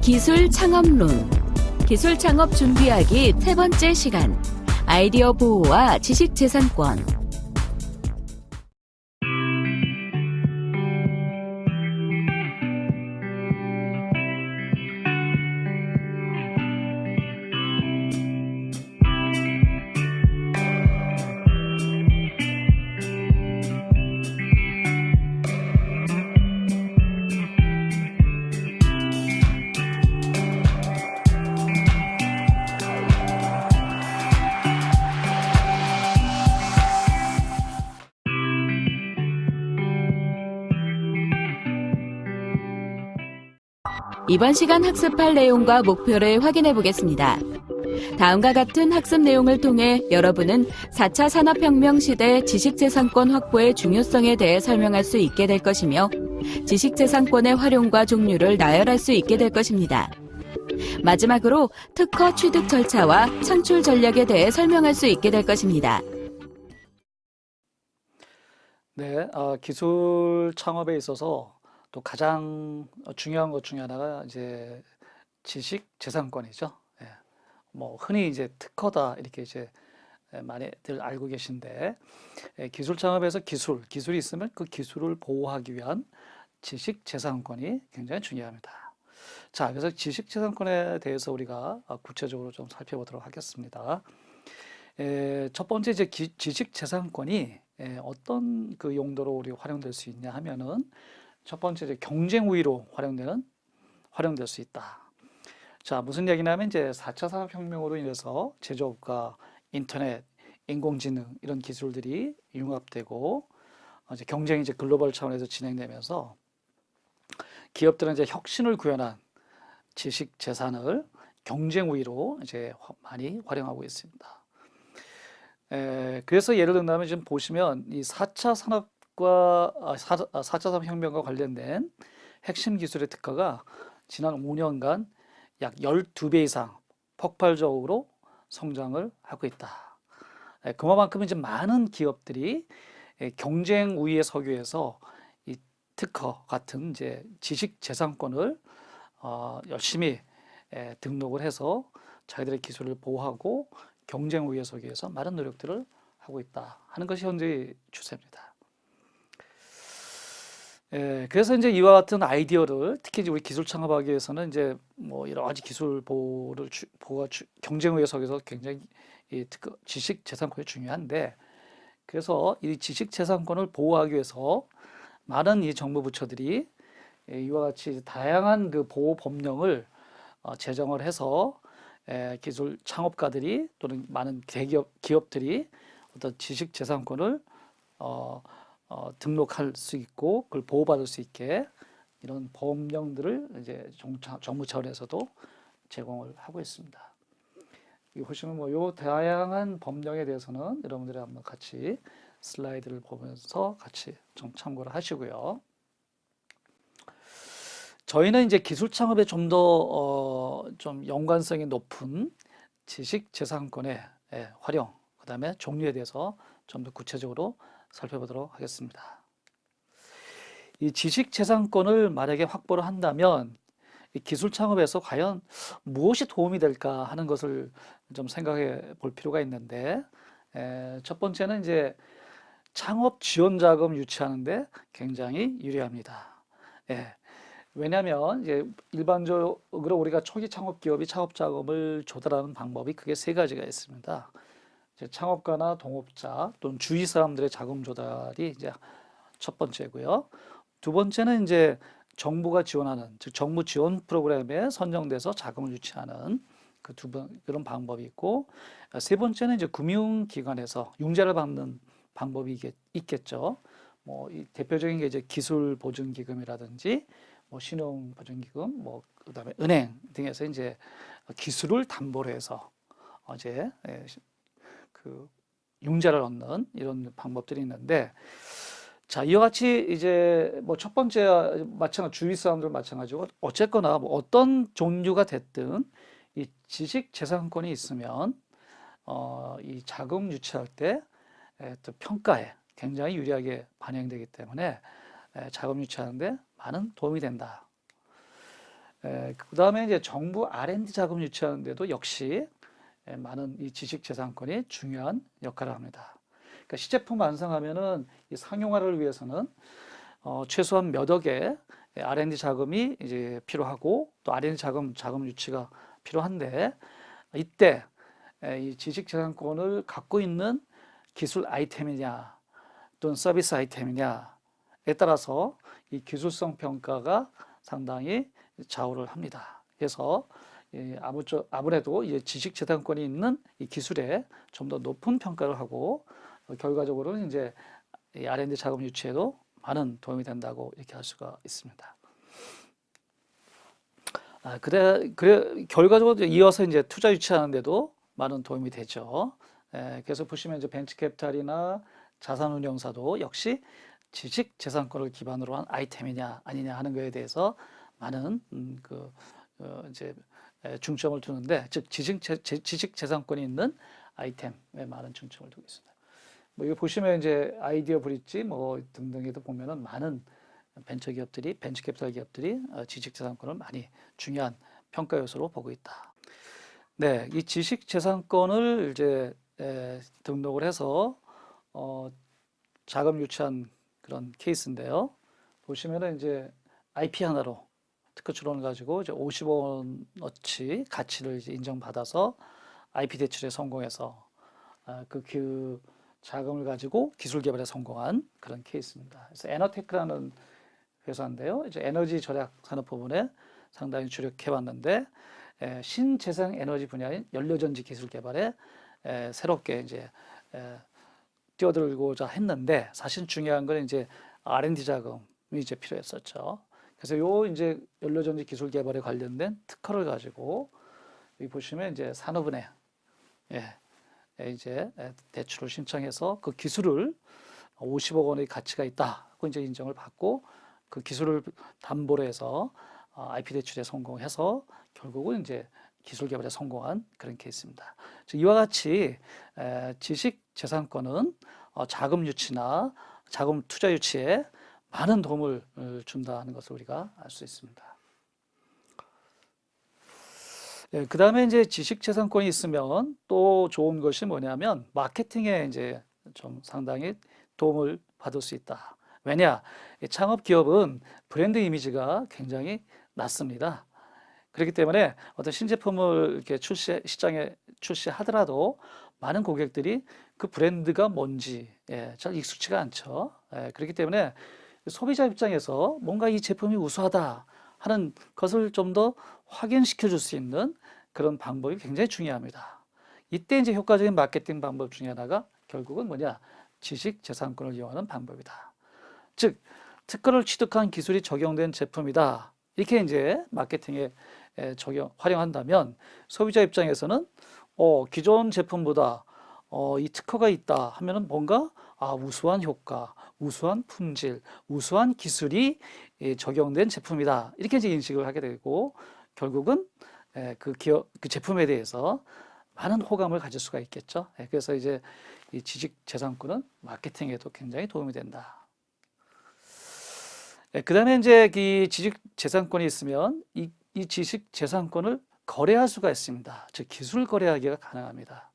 기술 창업론. 기술 창업 준비하기 세 번째 시간. 아이디어 보호와 지식 재산권 이번 시간 학습할 내용과 목표를 확인해 보겠습니다. 다음과 같은 학습 내용을 통해 여러분은 4차 산업혁명 시대 지식재산권 확보의 중요성에 대해 설명할 수 있게 될 것이며 지식재산권의 활용과 종류를 나열할 수 있게 될 것입니다. 마지막으로 특허 취득 절차와 창출 전략에 대해 설명할 수 있게 될 것입니다. 네, 어, 기술 창업에 있어서 또 가장 중요한 것 중에 하나가 이제 지식 재산권이죠. 예. 뭐 흔히 이제 특허다 이렇게 이제 많이들 알고 계신데 예, 기술 창업에서 기술, 기술이 있으면 그 기술을 보호하기 위한 지식 재산권이 굉장히 중요합니다. 자, 그래서 지식 재산권에 대해서 우리가 구체적으로 좀 살펴보도록 하겠습니다. 에, 첫 번째 이제 기, 지식 재산권이 에, 어떤 그 용도로 우리 활용될 수 있냐 하면은 첫 번째 이제 경쟁 우위로 활용되는 활용될 수 있다. 자, 무슨 얘기냐면 이제 4차 산업혁명으로 인해서 제조업과 인터넷, 인공지능 이런 기술들이 융합되고 이제 경쟁이 이제 글로벌 차원에서 진행되면서 기업들은 이제 혁신을 구현한 지식 재산을 경쟁 우위로 이제 많이 활용하고 있습니다. 에, 그래서 예를 든다면 지금 보시면 이 4차 산업 과 4차 아, 아, 산업혁명과 관련된 핵심 기술의 특허가 지난 5년간 약 12배 이상 폭발적으로 성장을 하고 있다. 그만큼 이제 많은 기업들이 경쟁 우위에 서기 위해서 이 특허 같은 이제 지식 재산권을 어, 열심히 등록을 해서 자기들의 기술을 보호하고 경쟁 우위에 서기 위해서 많은 노력들을 하고 있다 하는 것이 현재 추세입니다. 예, 그래서 이제 이와 같은 아이디어를 특히 우리 기술 창업하기 위해서는 이제 뭐 여러 가지 기술 보호를 주, 보호가 주, 경쟁 서기서 굉장히 이 특허, 지식 재산권이 중요한데 그래서 이 지식 재산권을 보호하기 위해서 많은 이 정부 부처들이 이와 같이 다양한 그 보호 법령을 어, 제정을 해서 기술 창업가들이 또는 많은 대기업 기업들이 어떤 지식 재산권을 어, 어, 등록할 수 있고 그걸 보호받을 수 있게 이런 법령들을 이제 정부 차원에서도 제공을 하고 있습니다. 이 보시면 뭐요 다양한 법령에 대해서는 여러분들이 한번 같이 슬라이드를 보면서 같이 좀 참고를 하시고요. 저희는 이제 기술 창업에 좀 더좀 어, 연관성이 높은 지식 재산권의 예, 활용, 그 다음에 종류에 대해서 좀 더 구체적으로 살펴보도록 하겠습니다. 이 지식 재산권을 만약에 확보를 한다면 기술 창업에서 과연 무엇이 도움이 될까 하는 것을 좀 생각해 볼 필요가 있는데 에, 첫 번째는 이제 창업 지원 자금 유치하는데 굉장히 유리합니다. 예. 왜냐하면 이제 일반적으로 우리가 초기 창업 기업이 창업 자금을 조달하는 방법이 크게 세 가지가 있습니다. 창업가나 동업자 또는 주위 사람들의 자금 조달이 이제 첫 번째고요. 두 번째는 이제 정부가 지원하는 즉 정부 지원 프로그램에 선정돼서 자금을 유치하는 그 두 번 그런 방법이 있고 세 번째는 이제 금융기관에서 융자를 받는 방법이 있겠죠. 뭐 대표적인 게 이제 기술 보증 기금이라든지 뭐 신용 보증 기금, 뭐 그다음에 은행 등에서 이제 기술을 담보로 해서 어제 예, 그 융자를 얻는 이런 방법들이 있는데 자 이와 같이 이제 뭐 첫 번째 마찬가지 주위 사람들 마찬가지고 어쨌거나 뭐 어떤 종류가 됐든 이 지식 재산권이 있으면 어, 이 자금 유치할 때 에, 또 평가에 굉장히 유리하게 반영되기 때문에 에, 자금 유치하는데 많은 도움이 된다. 그 다음에 이제 정부 R&D 자금 유치하는데도 역시 에, 많은 이 지식 재산권이 중요한 역할을 합니다. 그러니까 시제품 완성하면은 이 상용화를 위해서는 어, 최소한 몇 억의 R&D 자금이 이제 필요하고 또 R&D 자금 자금 유치가 필요한데 이때 에, 이 지식 재산권을 갖고 있는 기술 아이템이냐 또는 서비스 아이템이냐에 따라서 이 기술성 평가가 상당히 좌우를 합니다. 그래서 아무래도 지식 재산권이 있는 이 기술에 좀 더 높은 평가를 하고 결과적으로는 이제 R&D 자금 유치에도 많은 도움이 된다고 이렇게 할 수가 있습니다. 아, 그래, 그래, 결과적으로 이어서 이제 투자 유치하는데도 많은 도움이 되죠. 예, 그래서 보시면 이제 벤처캐피탈이나 자산운용사도 역시 지식 재산권을 기반으로 한 아이템이냐 아니냐 하는 것에 대해서 많은 음, 그 어, 이제 중점을 두는데 즉 지식, 재산권이 있는 아이템에 많은 중점을 두고 있습니다. 뭐 이거 보시면 이제 아이디어 브릿지 뭐 등등에도 보면은 많은 벤처 기업들이 벤처 캐피탈 기업들이 어, 지식 재산권을 많이 중요한 평가 요소로 보고 있다. 네, 이 지식 재산권을 이제 에, 등록을 해서 어, 자금 유치한 그런 케이스인데요. 보시면은 이제 IP 하나로 특허 출원을 가지고 이제 50원어치 가치를 인정받아서 IP 대출에 성공해서 아, 그, 그 자금을 가지고 기술 개발에 성공한 그런 케이스입니다. 그래서 에너테크라는 회사인데요. 이제 에너지 절약 산업 부분에 상당히 주력해 왔는데 신재생 에너지 분야인 연료전지 기술 개발에 에, 새롭게 이제 에, 뛰어들고자 했는데 사실 중요한 건 이제 R&D 자금이 이제 필요했었죠. 그래서 요 이제 연료전지 기술 개발에 관련된 특허를 가지고 여기 보시면 이제 산업은행 예, 이제 대출을 신청해서 그 기술을 50억 원의 가치가 있다. 고 이제 인정을 받고 그 기술을 담보로 해서 IP 어, 대출에 성공해서 결국은 이제 기술 개발에 성공한 그런 케이스입니다. 이와 같이 지식 재산권은 어, 자금 유치나 자금 투자 유치에 많은 도움을 어, 준다는 것을 우리가 알 수 있습니다. 예, 그 다음에 이제 지식 재산권이 있으면 또 좋은 것이 뭐냐면 마케팅에 이제 좀 상당히 도움을 받을 수 있다. 왜냐? 창업 기업은 브랜드 이미지가 굉장히 낮습니다. 그렇기 때문에 어떤 신제품을 이렇게 출시, 시장에 출시하더라도 많은 고객들이 그 브랜드가 뭔지 예, 잘 익숙치가 않죠. 예, 그렇기 때문에 소비자 입장에서 뭔가 이 제품이 우수하다 하는 것을 좀 더 확인시켜 줄 수 있는 그런 방법이 굉장히 중요합니다. 이때 이제 효과적인 마케팅 방법 중에 하나가 결국은 뭐냐? 지식 재산권을 이용하는 방법이다. 즉, 특허를 취득한 기술이 적용된 제품이다. 이렇게 이제 마케팅에 적용, 활용한다면 소비자 입장에서는 어, 기존 제품보다 어, 이 특허가 있다 하면은 뭔가 아, 우수한 효과, 우수한 품질, 우수한 기술이 적용된 제품이다. 이렇게 이제 인식을 하게 되고 결국은 그 기업, 그 제품에 대해서 많은 호감을 가질 수가 있겠죠. 그래서 이제 이 지식 재산권은 마케팅에도 굉장히 도움이 된다. 그 다음에 이제 이 지식 재산권이 있으면 이, 이 지식 재산권을 거래할 수가 있습니다. 즉 기술 거래하기가 가능합니다.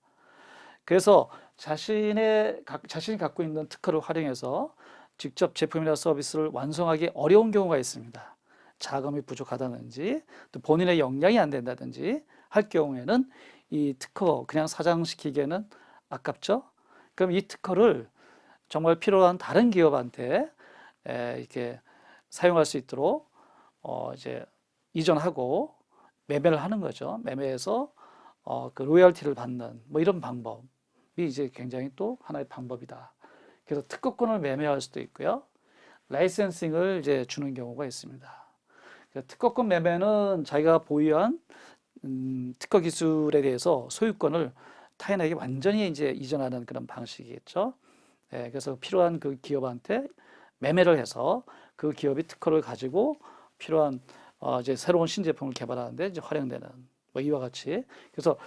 그래서 자신의 자신이 갖고 있는 특허를 활용해서 직접 제품이나 서비스를 완성하기 어려운 경우가 있습니다. 자금이 부족하다든지 또 본인의 역량이 안 된다든지 할 경우에는 이 특허 그냥 사장시키기에는 아깝죠. 그럼 이 특허를 정말 필요한 다른 기업한테 이렇게 사용할 수 있도록 어 이제 이전하고 매매를 하는 거죠. 매매해서 어 그 로열티를 받는 뭐 이런 방법 이 이제 굉장히 또 하나의 방법이다. 그래서 특허권을 매매할 수도 있고요. 라이센싱을 이제 주는 경우가 있습니다. 특허권 매매는 자기가 보유한 음, 특허 기술에 대해서 소유권을 타인에게 완전히 이제 이전하는 그런 방식이겠죠. 예, 그래서 필요한 그 기업한테 매매를 해서 그 기업이 특허를 가지고 필요한 어, 이제 새로운 신제품을 개발하는데 이제 활용되는 뭐 이와 같이 그래서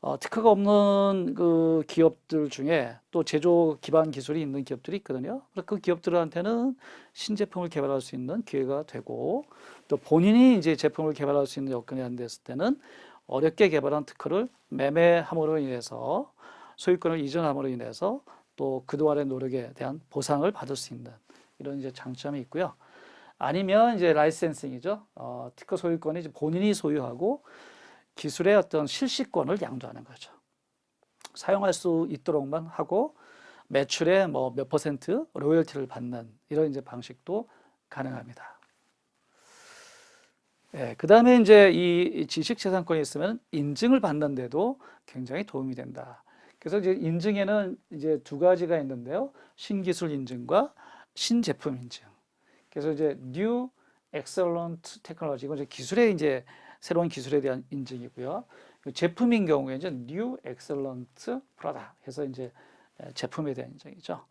어, 특허가 없는 그 기업들 중에 또 제조 기반 기술이 있는 기업들이 있거든요. 그 기업들한테는 신제품을 개발할 수 있는 기회가 되고 또 본인이 이제 제품을 개발할 수 있는 여건이 안 됐을 때는 어렵게 개발한 특허를 매매함으로 인해서 소유권을 이전함으로 인해서 또 그동안의 노력에 대한 보상을 받을 수 있는 이런 이제 장점이 있고요. 아니면 이제 라이센싱이죠. 어, 특허 소유권이 본인이 소유하고 기술의 어떤 실시권을 양도하는 거죠. 사용할 수 있도록만 하고 매출의 뭐 몇 퍼센트 로열티를 받는 이런 이제 방식도 가능합니다. 예, 그 다음에 이제 이 지식재산권이 있으면 인증을 받는데도 굉장히 도움이 된다. 그래서 이제 인증에는 이제 두 가지가 있는데요. 신기술 인증과 신제품 인증. 그래서 이제 New Excellent Technology, 이건 이제 기술의 이제 새로운 기술에 대한 인증이고요. 그 제품인 경우에 이제 New Excellent Product 해서 이제 제품에 대한 인증이죠.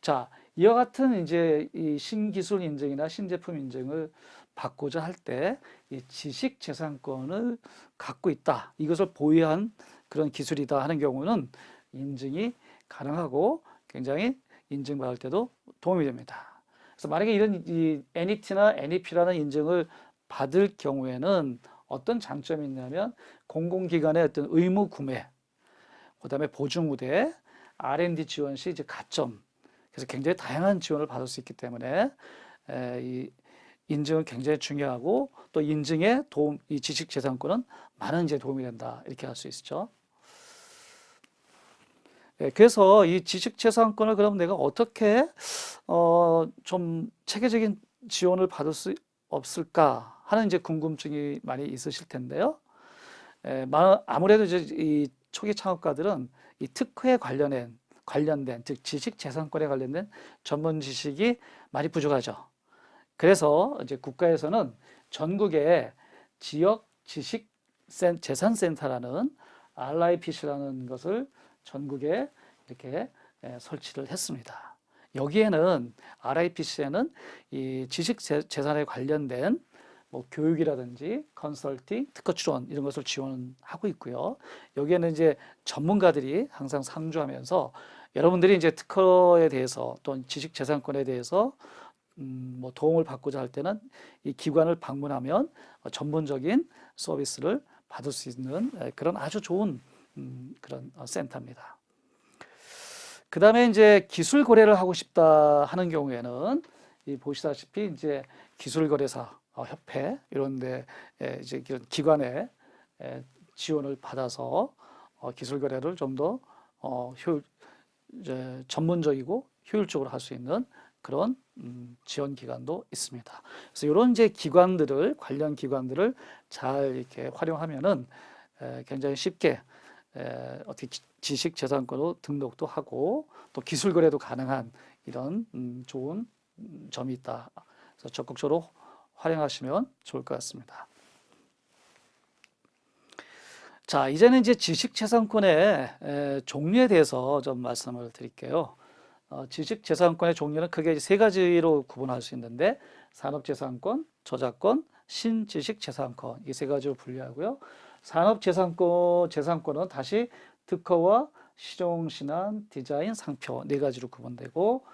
자, 이와 같은 이제 이 신기술 인증이나 신제품 인증을 받고자 할 때 이 지식 재산권을 갖고 있다. 이것을 보유한 그런 기술이다 하는 경우는 인증이 가능하고 굉장히 인증받을 때도 도움이 됩니다. 그래서 만약에 이런 이 NET나 NEP라는 인증을 받을 경우에는 어떤 장점이 있냐면 공공기관의 어떤 의무 구매, 그 다음에 보증 우대, R&D 지원 시 이제 가점, 그래서 굉장히 다양한 지원을 받을 수 있기 때문에 에, 이 인증은 굉장히 중요하고 또 인증에 도움, 이 지식재산권은 많은 이제 도움이 된다. 이렇게 할 수 있죠. 예, 그래서 이 지식재산권을 그럼 내가 어떻게 어, 좀 체계적인 지원을 받을 수 없을까 하는 이제 궁금증이 많이 있으실 텐데요. 에, 아무래도 이제 이 초기 창업가들은 이 특허에 관련된 관련된 즉 지식 재산권에 관련된 전문 지식이 많이 부족하죠. 그래서 이제 국가에서는 전국에 지역 지식 재산센터라는 RIPC라는 것을 전국에 이렇게 설치를 했습니다. 여기에는 RIPC에는 이 지식 재산에 관련된 뭐 교육이라든지 컨설팅, 특허 출원 이런 것을 지원하고 있고요. 여기에는 이제 전문가들이 항상 상주하면서 여러분들이 이제 특허에 대해서 또는 지식 재산권에 대해서 음, 뭐 도움을 받고자 할 때는 이 기관을 방문하면 전문적인 서비스를 받을 수 있는 그런 아주 좋은 음, 그런 어, 센터입니다. 그 다음에 이제 기술 거래를 하고 싶다 하는 경우에는 이 보시다시피 이제 기술거래사 어, 협회 이런 데 이제 이런 기관의 지원을 받아서 어, 기술 거래를 좀 더 효율 전문적이고 효율적으로 할 수 있는 그런 음, 지원 기관도 있습니다. 그래서 이런 이제 기관들을 관련 기관들을 잘 이렇게 활용하면은 굉장히 쉽게 어떻게 지식 재산권으로 등록도 하고 또 기술 거래도 가능한 이런 음, 좋은 음, 점이 있다. 그래서 적극적으로 활용하시면 좋을 것 같습니다. 자, 이제는 이제 지식재산권의 종류에 대해서 좀 말씀을 드릴게요. 어, 지식재산권의 종류는 크게 세 가지로 구분할 수 있는데 산업재산권, 저작권, 신지식재산권 이 세 가지로 분류하고요. 산업재산권 재산권은 다시 특허와 실용신안, 디자인, 상표 네 가지로 구분되고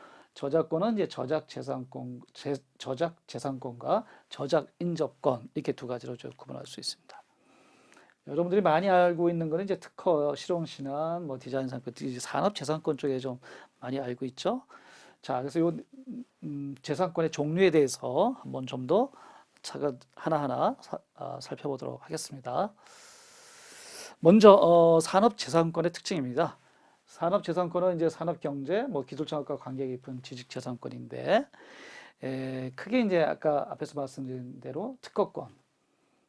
저작권은 이제 저작 재산권, 제, 저작 재산권과 저작 인접권 이렇게 두 가지로 구분할 수 있습니다. 여러분들이 많이 알고 있는 거는 이제 특허, 실용신안, 뭐 디자인 상표, 산업 재산권 쪽에 좀 많이 알고 있죠. 자, 그래서 요 음, 재산권의 종류에 대해서 한번 좀 더 차가 하나하나 사, 아, 살펴보도록 하겠습니다. 먼저 어, 산업 재산권의 특징입니다. 산업재산권은 이제 산업경제, 뭐 기술창업과 관계 깊은 지식재산권인데 에, 크게 이제 아까 앞에서 말씀드린 대로 특허권,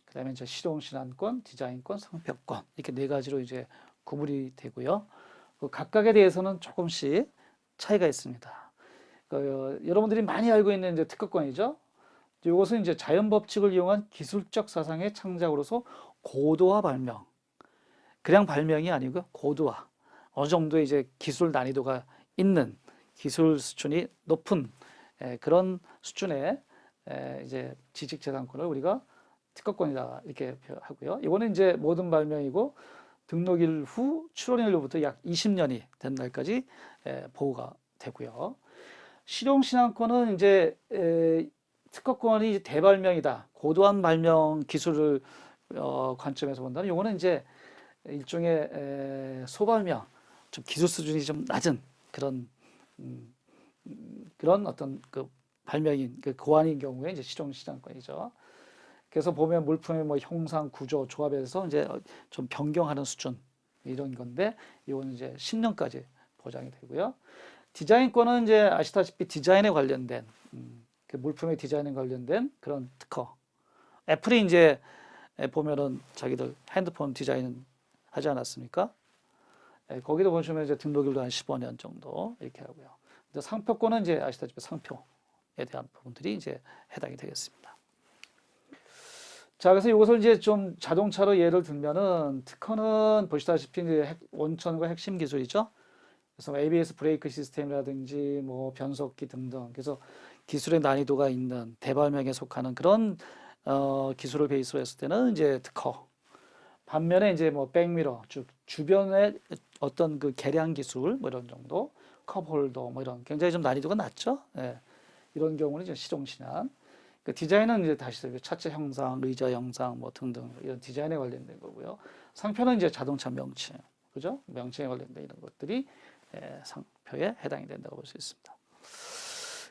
그 다음에 이제 실용신안권, 디자인권, 상표권 이렇게 네 가지로 이제 구분이 되고요. 그 각각에 대해서는 조금씩 차이가 있습니다. 그, 여러분들이 많이 알고 있는 이제 특허권이죠. 이것은 이제 자연 법칙을 이용한 기술적 사상의 창작으로서 고도화 발명. 그냥 발명이 아니고 고도화. 어느 정도 이제 기술 난이도가 있는 기술 수준이 높은 그런 수준의 이제 지식재산권을 우리가 특허권이다 이렇게 하고요. 이거는 이제 모든 발명이고 등록일 후 출원일로부터 약 20년이 된 날까지 에, 보호가 되고요. 실용신앙권은 이제 에, 특허권이 대발명이다. 고도한 발명 기술을 어, 관점에서 본다면 요거는 이제 일종의 에, 소발명, 좀 기술 수준이 좀 낮은 그런 음, 음, 그런 어떤 그 발명인 그 고안인 경우에 이제 실용신앙권이죠. 그래서 보면 물품의 뭐 형상, 구조, 조합에서 이제 좀 변경하는 수준 이런 건데 이거는 이제 10년까지 보장이 되고요. 디자인권은 이제 아시다시피 디자인에 관련된 음, 그 물품의 디자인에 관련된 그런 특허. 애플이 이제 보면은 자기들 핸드폰 디자인 하지 않았습니까? 예, 거기도 보시면 이제 등록일도 한 15년 정도 이렇게 하고요. 근데 상표권은 이제 아시다시피 상표에 대한 부분들이 이제 해당이 되겠습니다. 자, 그래서 이것을 이제 좀 자동차로 예를 들면은 특허는 보시다시피 이제 핵- 원천과 핵심 기술이죠. 그래서 뭐 ABS 브레이크 시스템이라든지 뭐 변속기 등등. 그래서 기술의 난이도가 있는 대발명에 속하는 그런 어, 기술을 베이스로 했을 때는 이제 특허. 반면에 이제 뭐 백미러, 즉 주변의 어떤 그 개량 기술 뭐 이런 정도, 컵홀더 뭐 이런 굉장히 좀 난이도가 낮죠. 예. 이런 경우는 이제 실용 신안. 그 디자인은 이제 다시 그 차체 형상, 의자 형상 뭐 등등 이런 디자인에 관련된 거고요. 상표는 이제 자동차 명칭, 그죠? 명칭에 관련된 이런 것들이 예, 상표에 해당이 된다고 볼 수 있습니다.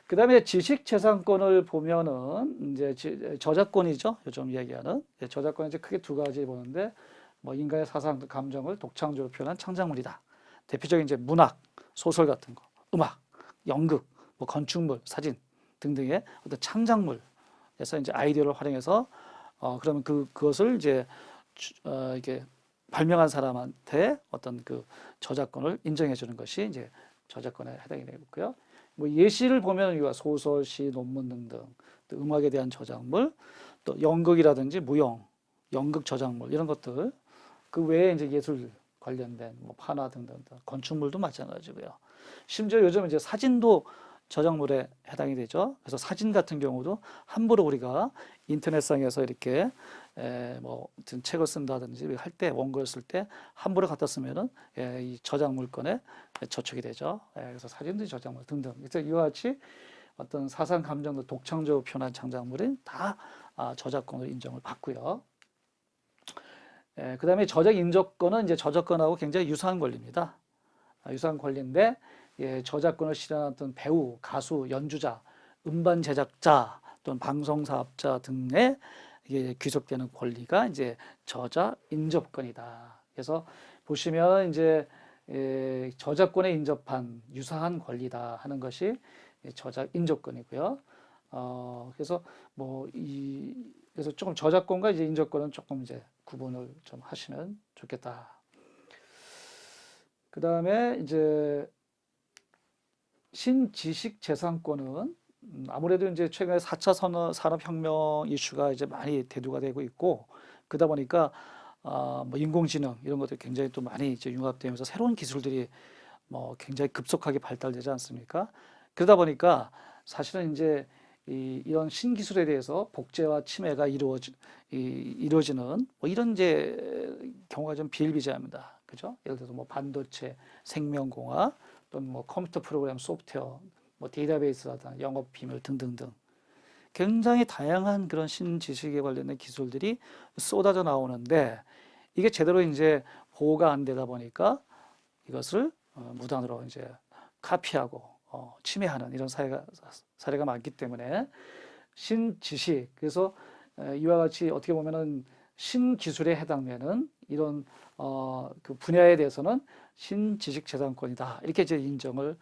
그 다음에 지식재산권을 보면은 이제 지- 저작권이죠. 요즘 얘기하는 예, 저작권은 이제 크게 두 가지 보는데 뭐 인간의 사상, 감정을 독창적으로 표현한 창작물이다. 대표적인 이제 문학, 소설 같은 거, 음악, 연극, 뭐 건축물, 사진 등등의 어떤 창작물에서 이제 아이디어를 활용해서 어 그러면 그 그것을 이제 주- 어 이게 발명한 사람한테 어떤 그 저작권을 인정해 주는 것이 이제 저작권에 해당이 되고요. 뭐 예시를 보면 이거 소설, 시, 논문 등등 또 음악에 대한 저작물, 또 연극이라든지 무용, 연극 저작물 이런 것들 그 외에 이제 예술 관련된 뭐 판화 등등 등 건축물도 마찬가지고요. 심지어 요즘 이제 사진도 저작물에 해당이 되죠. 그래서 사진 같은 경우도 함부로 우리가 인터넷상에서 이렇게 에, 뭐 어떤 책을 쓴다든지 할 때 원고를 쓸 때 함부로 갖다 쓰면은 예, 이 저작물권에 저촉이 되죠. 예, 그래서 사진도 저작물 등등. 그래서 이와 같이 어떤 사상 감정도 독창적으로 표현한 창작물은 다 아, 저작권으로 인정을 받고요. 예, 그 다음에 저작 인접권은 이제 저작권하고 굉장히 유사한 권리입니다. 아, 유사한 권리인데 예, 저작권을 어떤 배우, 가수, 연주자, 음반 제작자 또는 방송 사업자 등의 이게 귀속되는 권리가 이제 저작 인접권이다. 그래서 보시면 이제 예, 저작권에 인접한 유사한 권리다 하는 것이 예, 저작 인접권이고요. 어, 그래서 뭐이 그래서 조금 저작권과 이제 인접권은 조금 이제 구분을 좀 하시면 좋겠다. 그 다음에 이제 신지식 재산권은 음, 아무래도 이제 최근에 4차 산업, 산업혁명 이슈가 이제 많이 대두가 되고 있고 그러다 보니까 아, 뭐 인공지능 이런 것들이 굉장히 또 많이 이제 융합되면서 새로운 기술들이 뭐 굉장히 급속하게 발달되지 않습니까? 그러다 보니까 사실은 이제 이, 이런 신기술에 대해서 복제와 침해가 이루어지, 이, 이루어지는 뭐 이런 이제 경우가 좀 비일비재합니다. 그죠? 예를 들어서 뭐 반도체, 생명공학, 또는 뭐 컴퓨터 프로그램 소프트웨어, 뭐 데이터베이스라든 영업 비밀 등등등 굉장히 다양한 그런 신지식에 관련된 기술들이 쏟아져 나오는데 이게 제대로 이제 보호가 안 되다 보니까 이것을 어, 무단으로 이제 카피하고 어, 침해하는 이런 사례가 사례가 많기 때문에 신지식 그래서 에, 이와 같이 어떻게 보면은 신기술에 해당되는 이런 어, 그 분야에 대해서는 신지식재산권이다 이렇게 이제 인정을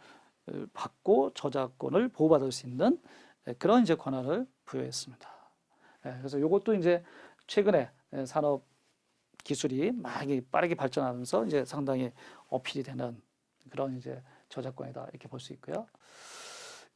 어, 받고 저작권을 보호받을 수 있는 예, 그런 이제 권한을 부여했습니다. 예, 그래서 이것도 이제 최근에 예, 산업 기술이 많이 빠르게 발전하면서 이제 상당히 어필이 되는 그런 이제 저작권이다 이렇게 볼 수 있고요.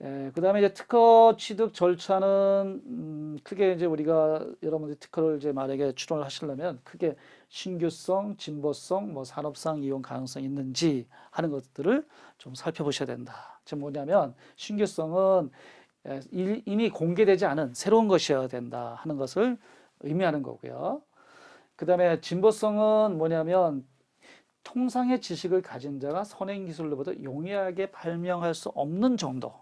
예, 그 다음에 이제 특허 취득 절차는 음, 크게 이제 우리가 여러분들이 특허를 이제 만약에 출원을 하시려면 크게 신규성, 진보성, 뭐 산업상 이용 가능성이 있는지 하는 것들을 좀 살펴보셔야 된다. 지금 뭐냐면 신규성은 예, 일- 이미 공개되지 않은 새로운 것이어야 된다 하는 것을 의미하는 거고요. 그 다음에 진보성은 뭐냐면 통상의 지식을 가진 자가 선행 기술로보다 용이하게 발명할 수 없는 정도.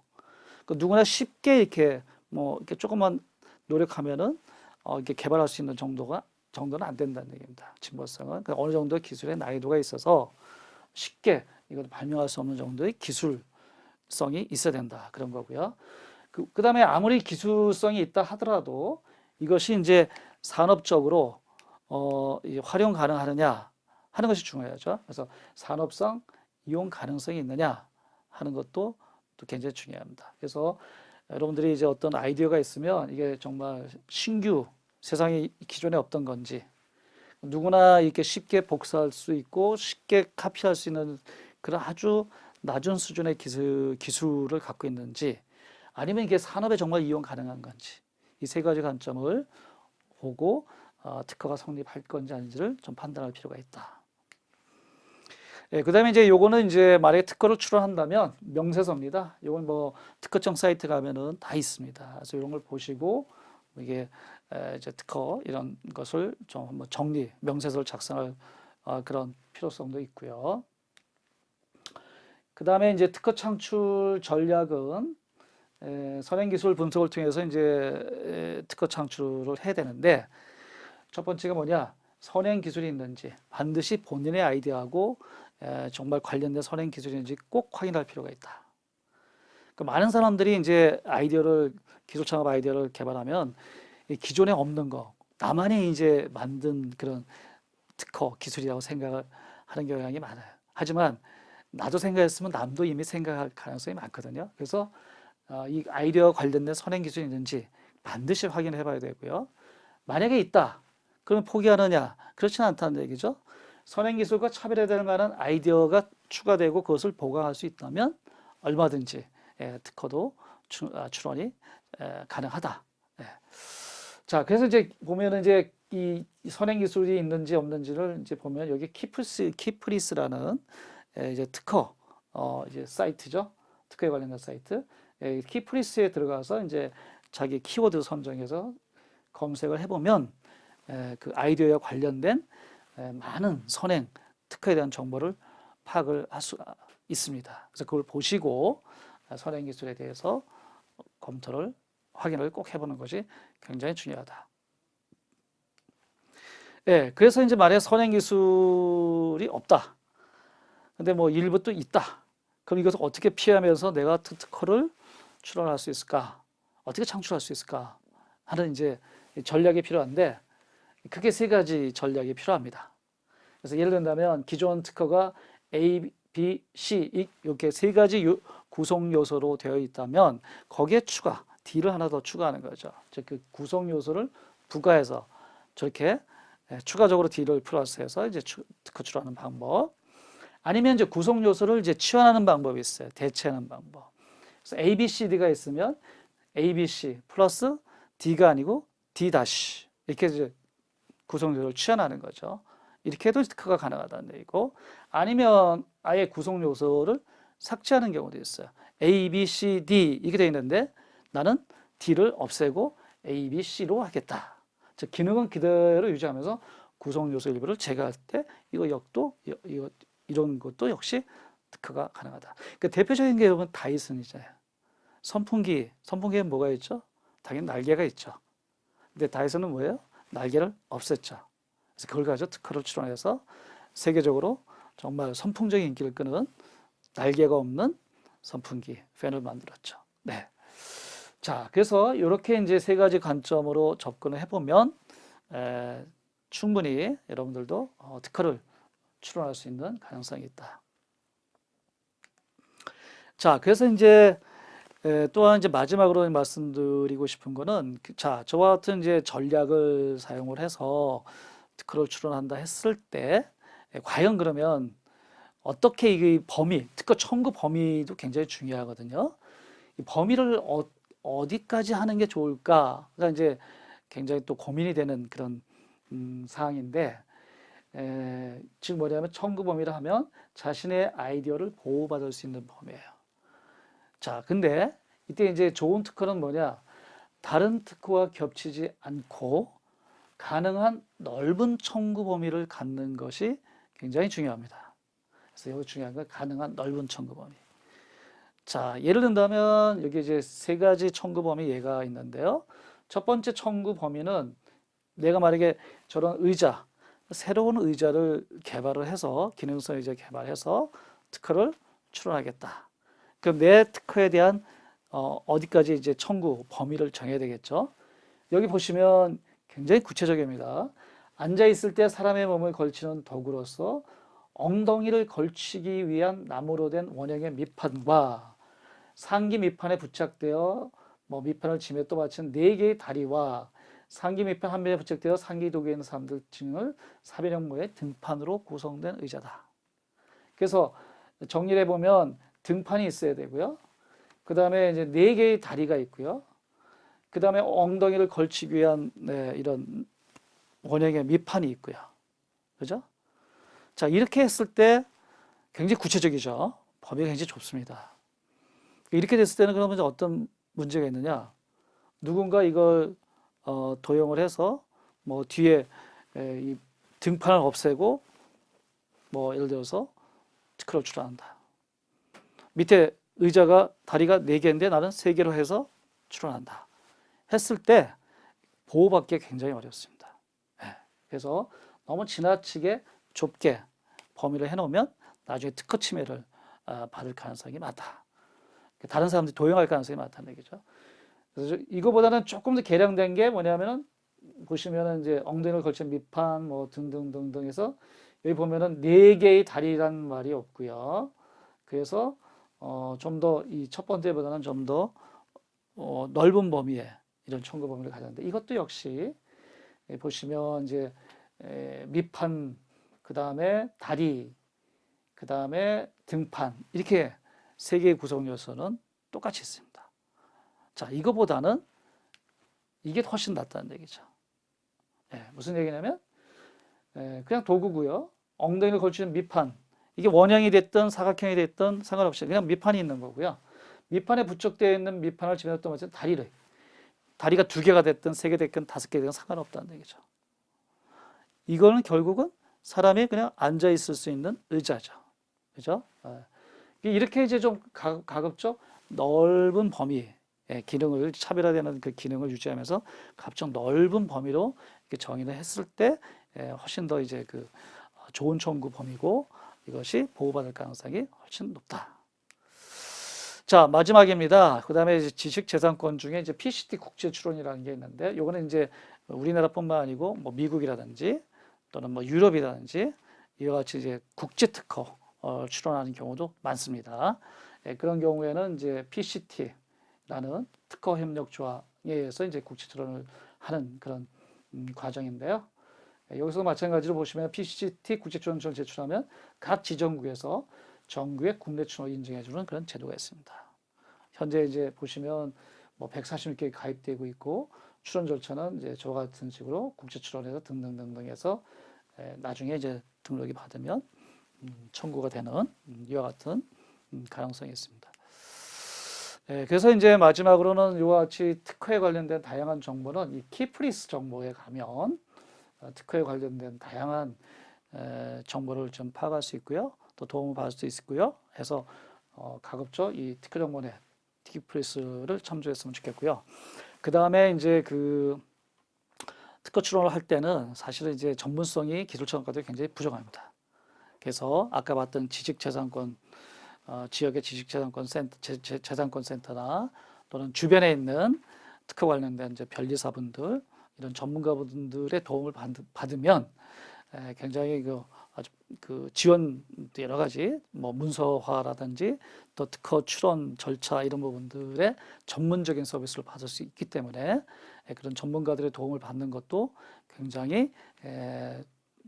그 누구나 쉽게 이렇게 뭐 이렇게 조금만 노력하면은 어 이렇게 개발할 수 있는 정도가 정도는 안 된다는 얘기입니다. 진보성은 그 어느 정도 기술의 난이도가 있어서 쉽게 이걸 발명할 수 없는 정도의 기술성이 있어야 된다 그런 거고요. 그, 그 다음에 아무리 기술성이 있다 하더라도 이것이 이제 산업적으로 어, 이 활용 가능하느냐 하는 것이 중요하죠. 그래서 산업성 이용 가능성이 있느냐 하는 것도 또 굉장히 중요합니다. 그래서 여러분들이 이제 어떤 아이디어가 있으면 이게 정말 신규 세상에 기존에 없던 건지 누구나 이렇게 쉽게 복사할 수 있고 쉽게 카피할 수 있는 그런 아주 낮은 수준의 기술, 기술을 갖고 있는지 아니면 이게 산업에 정말 이용 가능한 건지 이 세 가지 관점을 보고 어, 특허가 성립할 건지 아닌지를 좀 판단할 필요가 있다. 예, 그 다음에 이제 요거는 이제 만약에 특허를 출원한다면 명세서입니다. 요건 뭐 특허청 사이트 가면은 다 있습니다. 그래서 이런 걸 보시고 이게 에, 이제 특허 이런 것을 좀 한번 정리, 명세서를 작성할 어, 그런 필요성도 있고요. 그 다음에 이제 특허 창출 전략은 에, 선행기술 분석을 통해서 이제 에, 특허 창출을 해야 되는데 첫 번째가 뭐냐 선행기술이 있는지 반드시 본인의 아이디어하고 에, 정말 관련된 선행 기술인지 꼭 확인할 필요가 있다. 그 많은 사람들이 이제 아이디어를 기술 창업 아이디어를 개발하면 이 기존에 없는 거 나만이 이제 만든 그런 특허 기술이라고 생각을 하는 경향이 많아요. 하지만 나도 생각했으면 남도 이미 생각할 가능성이 많거든요. 그래서 어, 이 아이디어 관련된 선행 기술이 있는지 반드시 확인해 봐야 되고요. 만약에 있다. 그러면 포기하느냐? 그렇지는 않다는 얘기죠. 선행 기술과 차별화될 만한 아이디어가 추가되고 그것을 보강할 수 있다면 얼마든지 예, 특허도 출, 아, 출원이 예, 가능하다. 예. 자, 그래서 이제 보면은 이제 이 선행 기술이 있는지 없는지를 이제 보면 여기 키프스 키프리스라는 예, 이제 특허 어 이제 사이트죠. 특허에 관련된 사이트. 예, 키프리스에 들어가서 이제 자기 키워드 선정해서 검색을 해 보면 예, 그 아이디어와 관련된 예, 많은 선행 특허에 대한 정보를 파악을 할 수가 있습니다. 그래서 그걸 보시고 선행 기술에 대해서 검토를 확인을 꼭 해보는 것이 굉장히 중요하다. 예, 그래서 이제 만약 선행 기술이 없다. 근데 뭐 일부 또 있다. 그럼 이것을 어떻게 피하면서 내가 특허를 출원할 수 있을까? 어떻게 창출할 수 있을까? 하는 이제 전략이 필요한데 크게 세 가지 전략이 필요합니다. 그래서 예를 든다면 기존 특허가 A, B, C 이렇게 세 가지 요, 구성 요소로 되어 있다면 거기에 추가 D를 하나 더 추가하는 거죠. 즉 그 구성 요소를 부가해서 저렇게 예, 추가적으로 D를 플러스해서 이제 특허 출하는 방법. 아니면 이제 구성 요소를 이제 치환하는 방법이 있어요. 대체하는 방법. 그래서 A, B, C, D가 있으면 A, B, C 플러스 D가 아니고 D 다시 이렇게 이제 구성 요소를 치환하는 거죠. 이렇게 해도 특허가 가능하다는 얘기고 아니면 아예 구성 요소를 삭제하는 경우도 있어요. A, B, C, D 이렇게 되어 있는데 나는 D를 없애고 A, B, C로 하겠다. 즉 기능은 그대로 유지하면서 구성 요소 일부를 제거할 때 이거 역도 이거 이런 것도 역시 특허가 가능하다. 그 대표적인 게 여러분 다이슨이잖아요. 선풍기, 선풍기에 뭐가 있죠? 당연히 날개가 있죠. 근데 다이슨은 뭐예요? 날개를 없앴죠. 그래서 그걸 가지고 특허를 출원해서 세계적으로 정말 선풍적인 인기를 끄는 날개가 없는 선풍기 팬을 만들었죠. 네. 자, 그래서 이렇게 이제 세 가지 관점으로 접근을 해보면 에, 충분히 여러분들도 어, 특허를 출원할 수 있는 가능성이 있다. 자, 그래서 이제 에, 또한 이제 마지막으로 말씀드리고 싶은 거는 그, 자, 저와 같은 이제 전략을 사용을 해서 특허를 출원한다 했을 때 에, 과연 그러면 어떻게 이 범위, 특허 청구 범위도 굉장히 중요하거든요. 이 범위를 어, 어디까지 하는 게 좋을까 가 이제 굉장히 또 고민이 되는 그런 음, 사항인데 에, 즉 뭐냐면 청구 범위를 하면 자신의 아이디어를 보호받을 수 있는 범위예요. 자, 근데 이때 이제 좋은 특허는 뭐냐? 다른 특허와 겹치지 않고 가능한 넓은 청구 범위를 갖는 것이 굉장히 중요합니다. 그래서 여기 중요한 건 가능한 넓은 청구 범위. 자, 예를 든다면 여기 이제 세 가지 청구 범위 예가 있는데요. 첫 번째 청구 범위는 내가 만약에 저런 의자, 새로운 의자를 개발을 해서 기능성 의자 개발해서 특허를 출원하겠다. 그럼 내 특허에 대한 어, 어디까지 이제 청구 범위를 정해야 되겠죠. 여기 보시면 굉장히 구체적입니다. 앉아 있을 때 사람의 몸을 걸치는 도구로서 엉덩이를 걸치기 위한 나무로 된 원형의 밑판과 상기 밑판에 부착되어 뭐 밑판을 지며 또 받친 네 개의 다리와 상기 밑판 한 면에 부착되어 상기 도구에 있는 사람들 층을 사변형모의 등판으로 구성된 의자다. 그래서 정리를 해보면 등판이 있어야 되고요. 그 다음에 이제 네 개의 다리가 있고요. 그 다음에 엉덩이를 걸치기 위한 네, 이런 원형의 밑판이 있고요. 그죠? 자, 이렇게 했을 때 굉장히 구체적이죠. 범위가 굉장히 좁습니다. 이렇게 됐을 때는 그러면 어떤 문제가 있느냐? 누군가 이걸 어, 도용을 해서 뭐 뒤에 에, 이 등판을 없애고 뭐 예를 들어서 특허를 출원한다. 밑에 의자가 다리가 네 개인데 나는 세 개로 해서 출원한다. 했을 때 보호받기 굉장히 어렵습니다. 예. 그래서 너무 지나치게 좁게 범위를 해놓으면 나중에 특허 침해를 아, 받을 가능성이 많다. 다른 사람들이 도용할 가능성이 많다는 얘기죠. 그래서 이거보다는 조금 더 개량된 게 뭐냐면은 보시면은 이제 엉덩이를 걸친 밑판 뭐 등등등등 해서 여기 보면은 네 개의 다리란 말이 없고요. 그래서 어, 좀 더 이 첫 번째보다는 좀 더 어, 넓은 범위의 이런 청구 범위를 가졌는데 이것도 역시 예, 보시면 이제 에, 밑판 그 다음에 다리 그 다음에 등판 이렇게 세 개의 구성 요소는 똑같이 있습니다. 자 이거보다는 이게 훨씬 낫다는 얘기죠. 예, 무슨 얘기냐면 예, 그냥 도구고요. 엉덩이를 걸치는 밑판 이게 원형이 됐든 사각형이 됐든 상관없이 그냥 밑판이 있는 거고요. 밑판에 부착되어 있는 밑판을 집어넣었던 것은 다리를 다리가 두 개가 됐든 세 개 됐든 다섯 개 됐든 상관없다는 얘기죠. 이거는 결국은 사람이 그냥 앉아 있을 수 있는 의자죠. 그죠? 예. 이렇게 이제 좀 가급적 넓은 범위의 기능을 차별화되는 그 기능을 유지하면서 가급적 넓은 범위로 정의를 했을 때 훨씬 더 이제 그 좋은 청구 범위고 이것이 보호받을 가능성이 훨씬 높다. 자, 마지막입니다. 그 다음에 지식재산권 중에 이제 PCT 국제 출원이라는 게 있는데, 요거는 이제 우리나라뿐만 아니고 뭐 미국이라든지 또는 뭐 유럽이라든지 이와 같이 이제 국제 특허 어, 출원하는 경우도 많습니다. 예, 그런 경우에는 이제 PCT라는 특허 협력 조항에 의해서 이제 국제 출원을 하는 그런 음, 과정인데요. 예, 여기서 마찬가지로 보시면 PCT 국제 출원을 제출하면 각 지정국에서 정부의 국내 출원 인증해주는 그런 제도가 있습니다. 현재 이제 보시면 뭐 146개 가입되고 있고 출원 절차는 이제 저와 같은 식으로 국제 출원해서 등등등등 해서 나중에 이제 등록이 받으면 음, 청구가 되는 음, 이와 같은 음, 가능성이 있습니다. 그래서 이제 마지막으로는 이와 같이 특허에 관련된 다양한 정보는 이 키프리스 정보에 가면 어, 특허에 관련된 다양한 정보를 좀 파악할 수 있고요. 또 도움을 받을 수 있고요. 해서 어, 가급적 이 특허 정보넷 티키프레스를 참조했으면 좋겠고요. 그 다음에 이제 그 특허 출원을 할 때는 사실은 이제 전문성이 기술청과도 굉장히 부족합니다. 그래서 아까 봤던 지식재산권 어, 지역의 지식재산권 센터, 재, 재산권 센터나 또는 주변에 있는 특허 관련된 이제 변리사분들 이런 전문가분들의 도움을 받, 받으면 에, 굉장히 그 아주 그 지원 여러 가지 뭐 문서화라든지 또 특허 출원 절차 이런 부분들의 전문적인 서비스를 받을 수 있기 때문에 그런 전문가들의 도움을 받는 것도 굉장히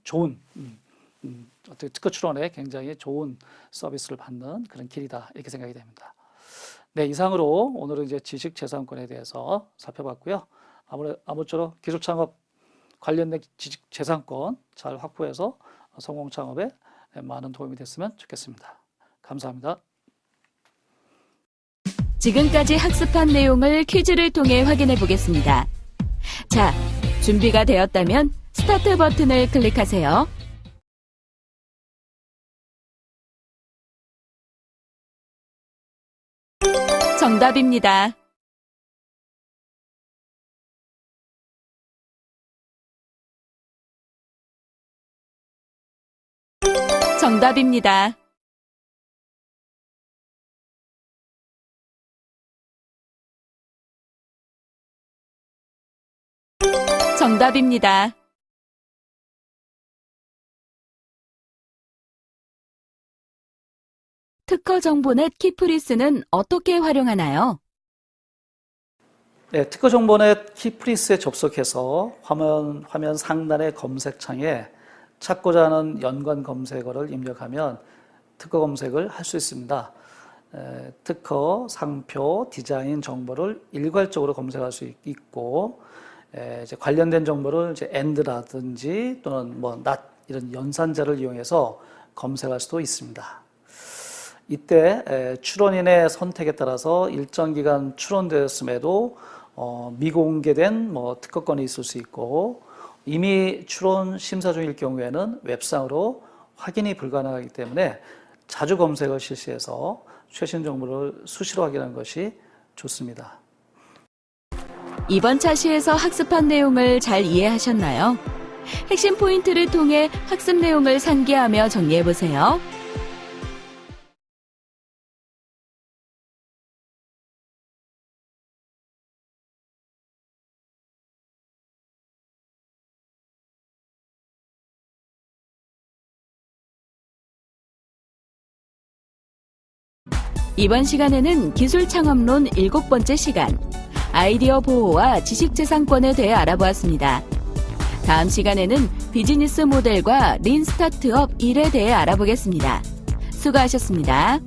좋은 음, 음, 어떻게 특허 출원에 굉장히 좋은 서비스를 받는 그런 길이다 이렇게 생각이 됩니다. 네 이상으로 오늘은 이제 지식재산권에 대해서 살펴봤고요. 아무래 아무쪼록 기술창업 관련된 지식재산권 잘 확보해서 성공 창업에 많은 도움이 됐으면 좋겠습니다. 감사합니다. 지금까지 학습한 내용을 퀴즈를 통해 확인해 보겠습니다. 자, 준비가 되었다면 스타트 버튼을 클릭하세요. 정답입니다. 정답입니다. 정답입니다. 특허 정보넷 키프리스는 어떻게 활용하나요? 네, 특허 정보넷 키프리스에 접속해서 화면, 화면 상단의 검색창에 찾고자 하는 연관 검색어를 입력하면 특허 검색을 할 수 있습니다. 에, 특허, 상표, 디자인 정보를 일괄적으로 검색할 수 있- 있고 에, 이제 관련된 정보를 이제 and라든지 또는 뭐 not 이런 연산자를 이용해서 검색할 수도 있습니다. 이때 에, 출원인의 선택에 따라서 일정 기간 출원되었음에도 어, 미공개된 뭐 특허권이 있을 수 있고 이미 출원 심사 중일 경우에는 웹상으로 확인이 불가능하기 때문에 자주 검색을 실시해서 최신 정보를 수시로 확인하는 것이 좋습니다. 이번 차시에서 학습한 내용을 잘 이해하셨나요? 핵심 포인트를 통해 학습 내용을 상기하며 정리해 보세요. 이번 시간에는 기술 창업론 일곱 번째 시간, 아이디어 보호와 지식재산권에 대해 알아보았습니다. 다음 시간에는 비즈니스 모델과 린 스타트업 1에 대해 알아보겠습니다. 수고하셨습니다.